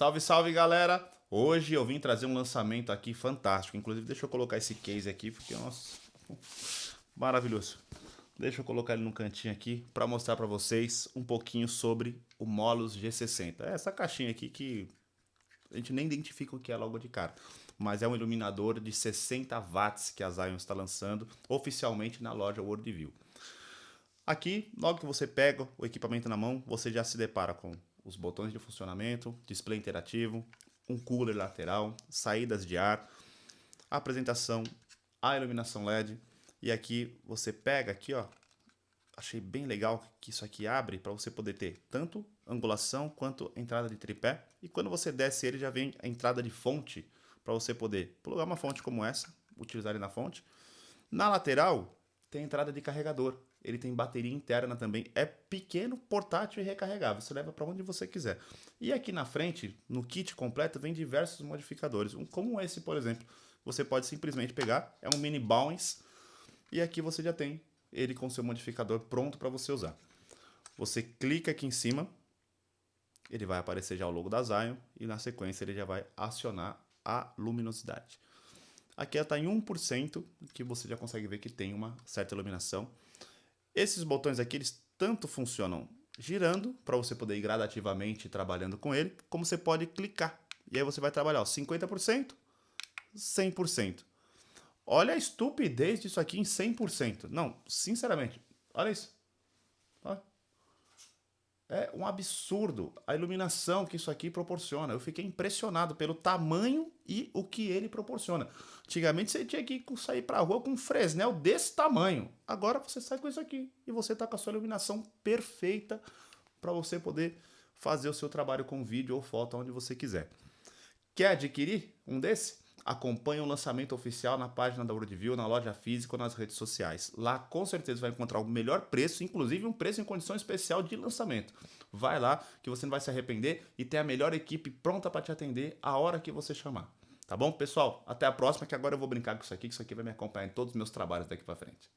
Salve, salve galera! Hoje eu vim trazer um lançamento aqui fantástico. Inclusive, deixa eu colocar esse case aqui, porque, nossa, maravilhoso. Deixa eu colocar ele no cantinho aqui para mostrar para vocês um pouquinho sobre o Molus G60. É essa caixinha aqui que a gente nem identifica o que é logo de cara. Mas é um iluminador de 60 watts que a Zion está lançando oficialmente na loja Worldview. Aqui, logo que você pega o equipamento na mão, você já se depara com os botões de funcionamento, display interativo, um cooler lateral, saídas de ar, apresentação, a iluminação LED. E aqui você pega aqui, ó, achei bem legal que isso aqui abre para você poder ter tanto angulação quanto entrada de tripé. E quando você desce ele já vem a entrada de fonte para você poder plugar uma fonte como essa, utilizar ele na fonte. Na lateral tem entrada de carregador ele tem bateria interna também. É pequeno, portátil e recarregável. Você leva para onde você quiser. E aqui na frente, no kit completo, vem diversos modificadores. Um, como esse, por exemplo. Você pode simplesmente pegar, é um mini Bowens, e aqui você já tem ele com seu modificador pronto para você usar. Você clica aqui em cima, ele vai aparecer já o logo da Zion, e na sequência ele já vai acionar a luminosidade. Aqui está em 1%, que você já consegue ver que tem uma certa iluminação. Esses botões aqui, eles tanto funcionam girando, para você poder ir gradativamente trabalhando com ele, como você pode clicar. E aí você vai trabalhar ó, 50%, 100%. Olha a estupidez disso aqui em 100%. Não, sinceramente, olha isso. Olha. É um absurdo a iluminação que isso aqui proporciona. Eu fiquei impressionado pelo tamanho e o que ele proporciona. Antigamente você tinha que sair para a rua com um Fresnel desse tamanho. Agora você sai com isso aqui e você está com a sua iluminação perfeita para você poder fazer o seu trabalho com vídeo ou foto onde você quiser. Quer adquirir um desse? Acompanhe o lançamento oficial na página da Worldview, na loja física ou nas redes sociais. Lá com certeza vai encontrar o melhor preço, inclusive um preço em condição especial de lançamento. Vai lá que você não vai se arrepender e ter a melhor equipe pronta para te atender a hora que você chamar. Tá bom, pessoal? Até a próxima, que agora eu vou brincar com isso aqui, que isso aqui vai me acompanhar em todos os meus trabalhos daqui para frente.